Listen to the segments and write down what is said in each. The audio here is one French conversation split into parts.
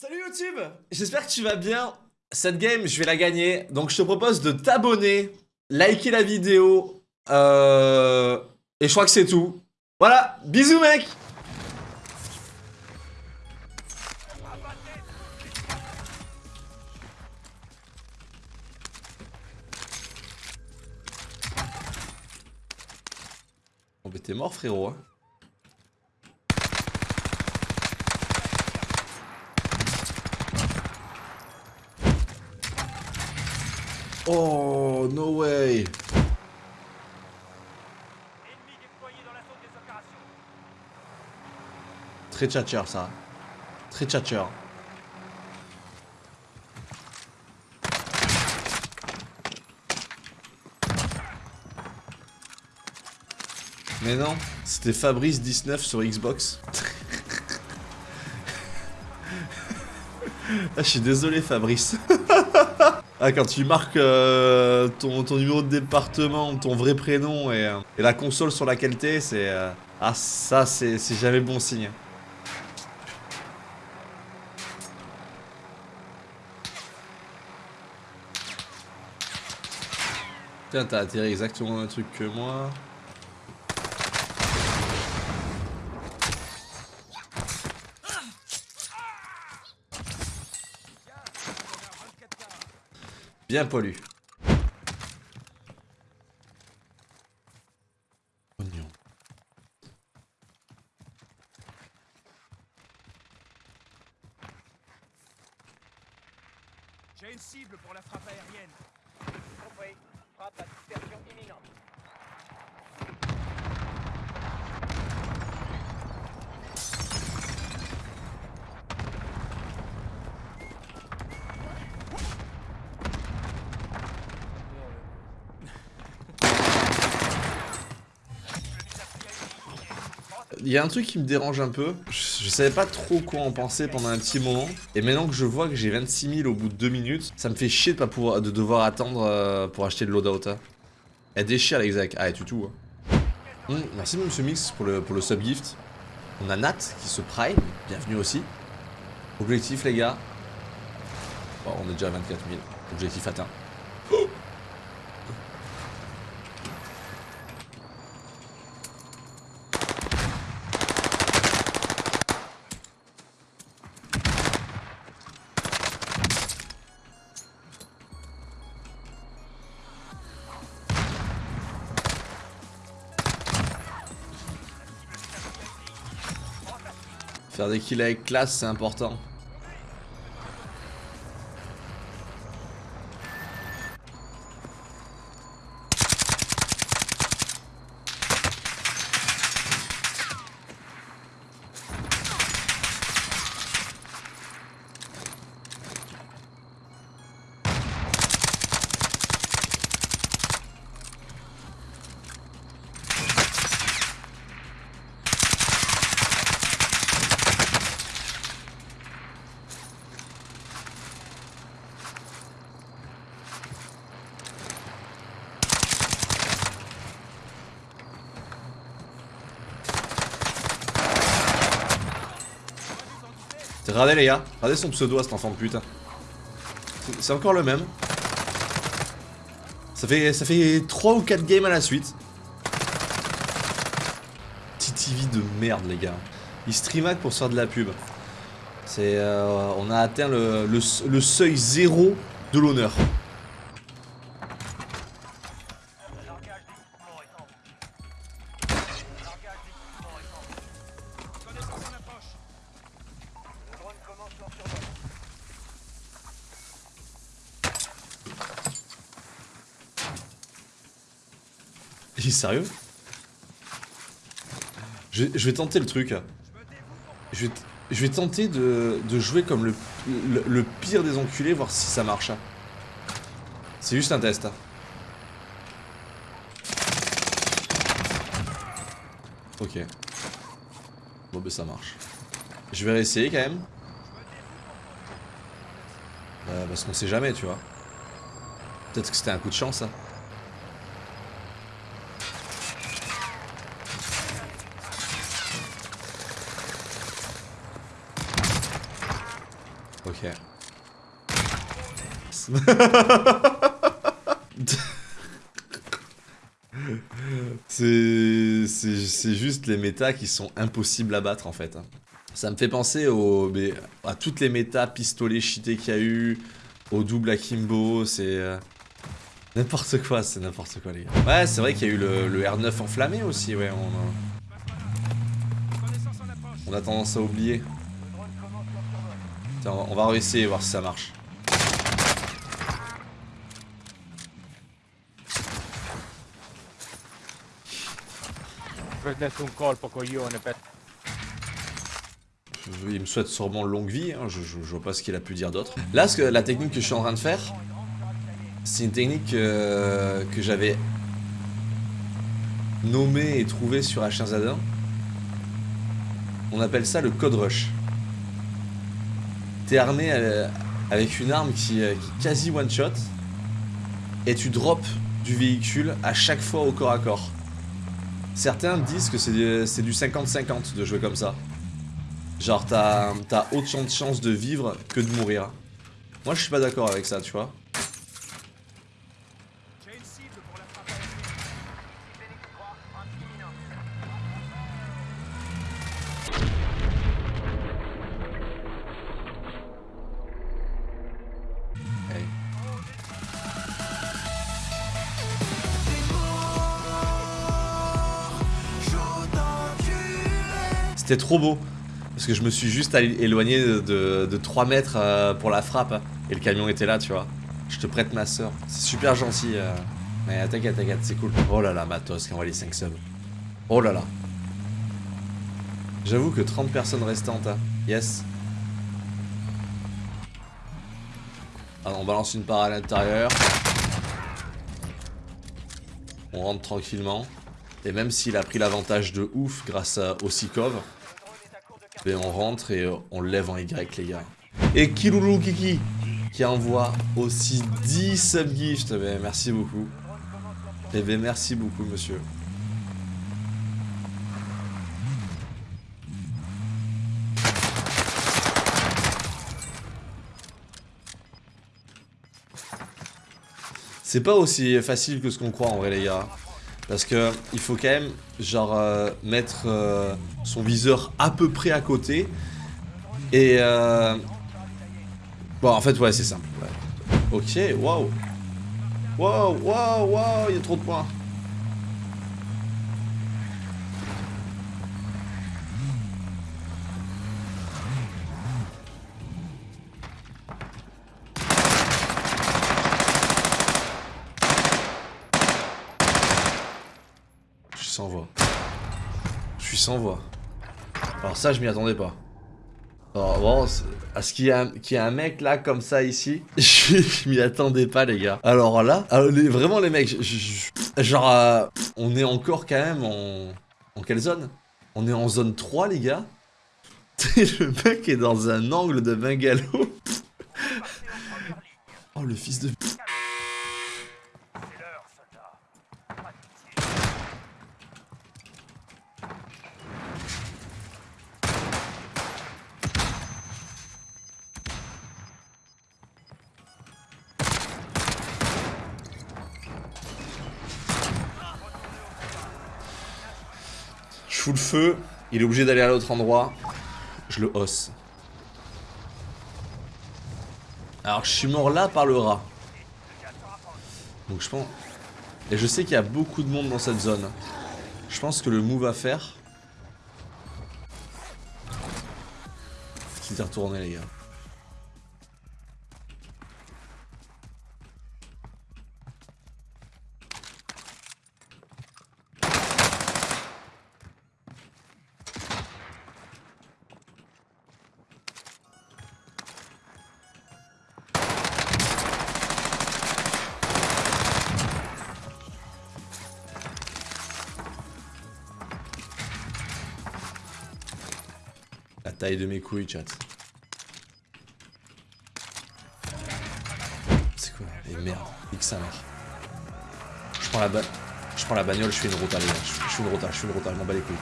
Salut YouTube J'espère que tu vas bien. Cette game, je vais la gagner. Donc je te propose de t'abonner, liker la vidéo. Euh... Et je crois que c'est tout. Voilà, bisous mec Bon bah t'es mort frérot hein. Oh, no way. Très tchatcher ça. Très tchatcher. Mais non, c'était Fabrice19 sur Xbox. ah, je suis désolé Fabrice. Ah, quand tu marques euh, ton, numéro de département, ton vrai prénom et, euh, la console sur laquelle t'es, c'est... Euh, ah, ça, c'est jamais bon signe. Tiens, t'as atterri exactement le truc que moi. Bien pollu. Oignon. J'ai une cible pour la frappe aérienne. Compris. Frappe à dispersion imminente. Il y a un truc qui me dérange un peu. Je, savais pas trop quoi en penser pendant un petit moment. Et maintenant que je vois que j'ai 26 000 au bout de 2 minutes, ça me fait chier de, pas pouvoir, de devoir attendre euh, pour acheter le loadout. Hein. Elle déchire l'exac. Ah, et tu tout. Hein. Merci monsieur Mix pour le, pour le subgift. On a Nat qui se prime. Bienvenue aussi. Objectif les gars. on est déjà à 24 000. Objectif atteint. Faire des kills avec classe, c'est important. Regardez les gars, regardez son pseudo à cet enfant de putain. C'est encore le même. Ça fait, ça fait 3 ou 4 games à la suite. TTV de merde les gars. Il stream pour se faire de la pub. C'est, euh, on a atteint le seuil zéro de l'honneur. Il est sérieux? Je, vais tenter le truc. Je vais, tenter de, jouer comme le, pire des enculés, voir si ça marche. C'est juste un test. Ok. Bon ben ça marche. Je vais réessayer quand même. Euh, parce qu'on sait jamais, tu vois. Peut-être que c'était un coup de chance, ça. C'est juste les méta qui sont impossibles à battre en fait. Ça me fait penser au, à toutes les méta pistolets cheatés qu'il y a eu, au double akimbo, c'est... euh, N'importe quoi, c'est n'importe quoi les gars. Ouais, c'est vrai qu'il y a eu le, le R9 enflammé aussi, ouais. On a tendance à oublier. On va- réessayer voir si ça marche. Prendete un colpo, coglione, per... Il me souhaite sûrement longue vie, hein, je, je- je vois pas ce qu'il a pu dire d'autre. Là, ce que, la technique que je suis en train de faire, c'est une technique euh, que j'avais nommée et trouvée sur H1Z1. On appelle ça le code rush. T'es armé euh, avec une arme qui, euh, est quasi one shot et tu drops du véhicule à chaque fois au corps à corps. Certains disent que c'est du c'est du 50-50 de jouer comme ça. Genre, t'as t'as autant de chances de vivre que de mourir. Moi, je suis pas d'accord avec ça, tu vois. C'était trop beau. Parce que je me suis juste éloigné de, de, de 3 mètres euh, pour la frappe. Et le camion était là, tu vois. Je te prête ma soeur. C'est super gentil. euh. Mais t'inquiète, t'inquiète, c'est cool. Oh là là, Matos qui envoie les 5 subs. Oh là là. J'avoue que 30 personnes restantes. hein. Yes. Ah, on balance une part à l'intérieur. On rentre tranquillement. Et même s'il a pris l'avantage de ouf grâce au Sikov, on rentre et euh, on lève en Y les gars. Et Kiloulou Kiki qui envoie aussi 10 subgifts. Ben, merci beaucoup. Eh ben merci beaucoup monsieur. C'est pas aussi facile que ce qu'on croit en vrai les gars. Parce que il faut quand même genre euh, mettre euh, son viseur à peu près à côté. Et euh... Bon en fait ouais c'est simple. Ok, waouh. Waouh, waouh, waouh, il y a trop de points. Je suis sans voix. Je suis sans voix. Alors ça, je m'y attendais pas. Alors bon, à ce qu'il y, qu'il y a un mec là comme ça ici, je, m'y attendais pas les gars. Alors là, les- vraiment les mecs, genre euh, on est encore quand même en... En quelle zone? On est en zone 3 les gars. le mec est dans un angle de bungalow. oh le fils de... C'est l'heure, soldat. Pas de pitié. Je fous le il est obligé d'aller à l'autre endroit. Je le hausse. Alors je suis mort là par le rat. Donc je pense... Et je sais qu'il y a beaucoup de monde dans cette zone. Je pense que le move à faire... C'est d'y retourner les gars. taille de mes couilles, chat. C'est quoi Et merde, X1. Je prends la. Je prends la bagnole, je fais une route, les gars je fais une route, je fais une route, je m'en bats les couilles.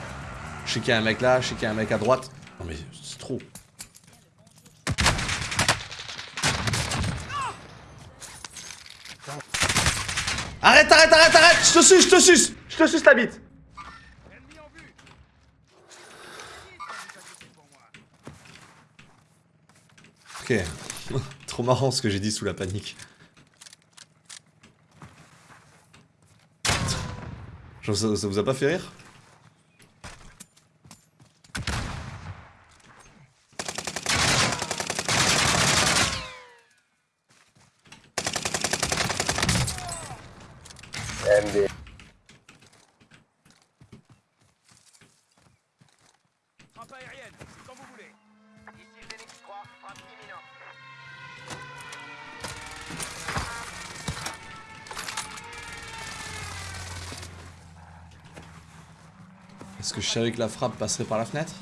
Je sais qu'il y a un mec là, je sais qu'il y a un mec à droite. Non mais c'est trop. Arrête, arrête, arrête, arrête Je te suce, je te suce Je te suce la bite Trop marrant ce que j'ai dit sous la panique. Ça, vous a pas fait rire? Que je savais que la frappe passerait par la fenêtre.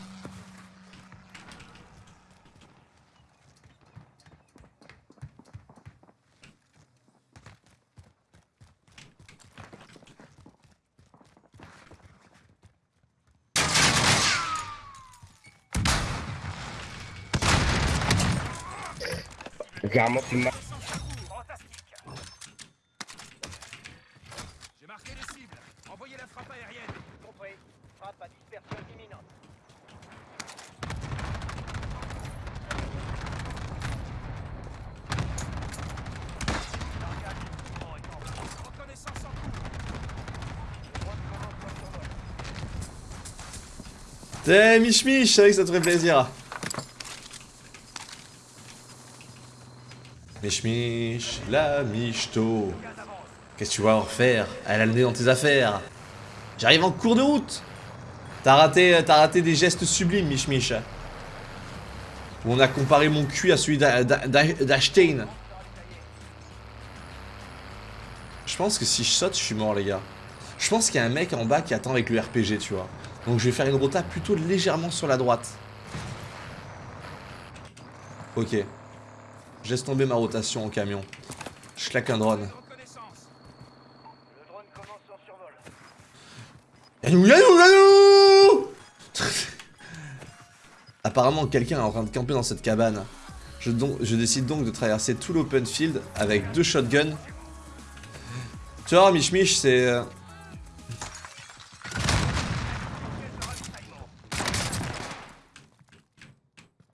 Fantastique. J'ai marqué les cibles. Envoyez la frappe aérienne. Compris. Frappe à dispersion imminente. Reconnaissance en cours. T'es Mich Mich, que ça te ferait plaisir. Mich Mich, la michto. Qu'est-ce que tu vas en faire? Elle a le nez dans tes affaires. J'arrive en cours de route. T'as raté, des gestes sublimes, Mich Mich. Où on a comparé mon cul à celui d'A- d'A- d'A- d'Einstein. Je pense que si je saute, je suis mort, les gars. Je pense qu'il y a un mec en bas qui attend avec le RPG, tu vois. Donc je vais faire une rota plutôt légèrement sur la droite. Ok. Je laisse tomber ma rotation en camion. Je claque un drone. Yanou, yanou, yanou Apparemment, quelqu'un est en train de camper dans cette cabane. Je, je décide donc de traverser tout l'open field avec deux shotguns. Tu vois, Mich Mich, c'est... euh,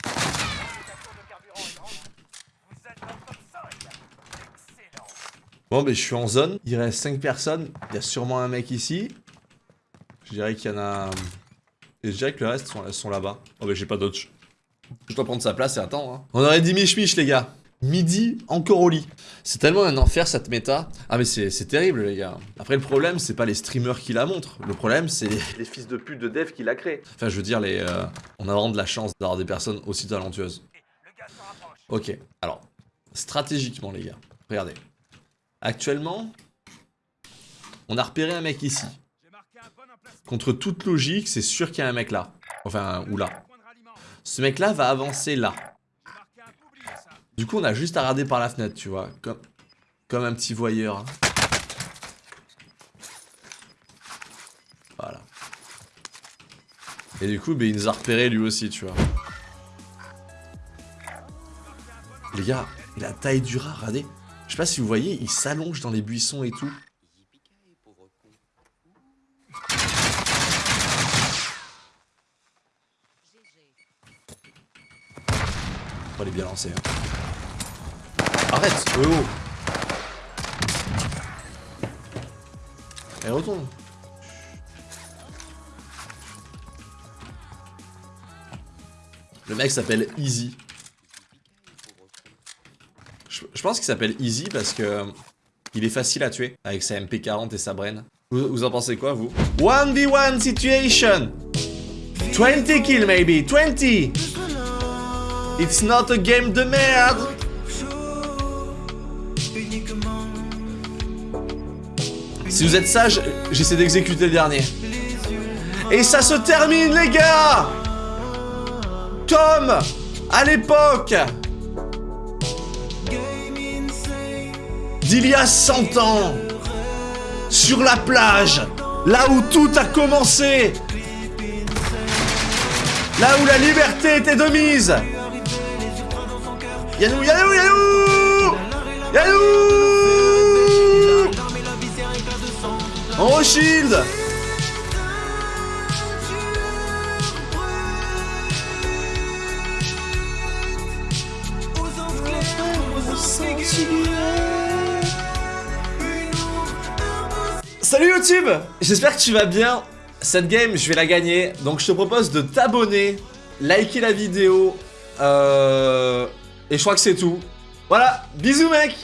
Station de carburant est grande. Vous êtes dans le top 5. Excellent. Bon, ben je suis en zone. Il reste 5 personnes. Il y a sûrement un mec ici. Je dirais qu'il y en a... Et je dirais que le reste sont, sont là-bas. Oh, ben j'ai pas dodge. Je dois prendre sa place et attends. Hein. On aurait dit Mich Mich, les gars. Midi, encore au lit. C'est tellement un enfer cette méta. Ah mais c'est c'est terrible les gars. Après le problème c'est pas les streamers qui la montrent. Le problème c'est les, fils de pute de dev qui la créent. Enfin je veux dire les... euh, on a vraiment de la chance d'avoir des personnes aussi talentueuses. Ok, alors, stratégiquement les gars, regardez. Actuellement, on a repéré un mec ici. Contre toute logique, c'est sûr qu'il y a un mec là. Enfin, ou là. Ce mec là va avancer là. Du coup, on a juste à regarder par la fenêtre, tu vois. Comme, comme un petit voyeur. hein. Voilà. Et du coup, ben, il nous a repéré lui aussi, tu vois. Les gars, la taille du rat, regardez. Je sais pas si vous voyez, il s'allonge dans les buissons et tout. Oh, il est bien lancé. hein. Arrête Oh oh Elle retourne Le mec s'appelle Easy. Je, pense qu'il s'appelle Easy parce que euh, il est facile à tuer avec sa MP40 et sa brain. Vous, vous en pensez quoi, vous? 1v1 situation. 20 kills maybe. 20 It's not a game de merde. Si vous êtes sage, j'essaie d'exécuter le dernier. Et ça se termine, les gars. Comme à l'époque d'il y a 100 ans, sur la plage, là où tout a commencé, là où la liberté était de mise. Yadou, yadou, yadou Yadou On shield Salut YouTube J'espère que tu vas bien. Cette game, je vais la gagner. Donc je te propose de t'abonner, liker la vidéo. Euh... Et je crois que c'est tout. Voilà, bisous mec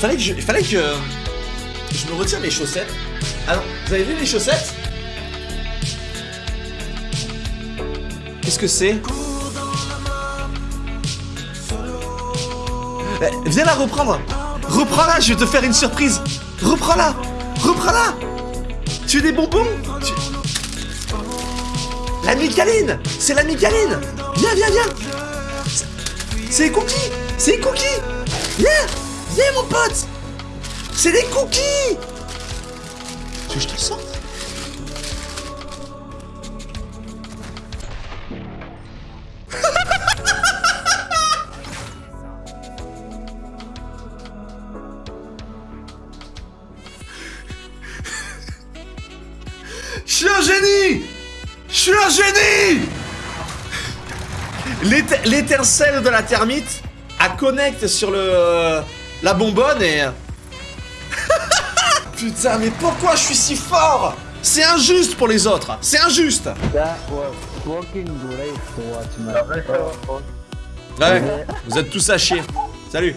Fallait que je... Fallait que... Je me retire mes chaussettes. Alors, vous avez vu les chaussettes? Qu'est-ce que c'est? Eh, Viens la reprendre Reprends-la, je vais te faire une surprise Reprends-la Reprends-la. Tu veux des bonbons La micaline C'est la micaline Viens, viens, viens. C'est- cookies. C'est cookies. Viens Viens mon pote. C'est des cookies. Tu je te sorte génie L'étincelle de la termite a connecte sur le euh, la bonbonne et putain mais pourquoi je suis si fort? C'est injuste pour les autres. C'est injuste. Ouais. Vous êtes tous à chier. Salut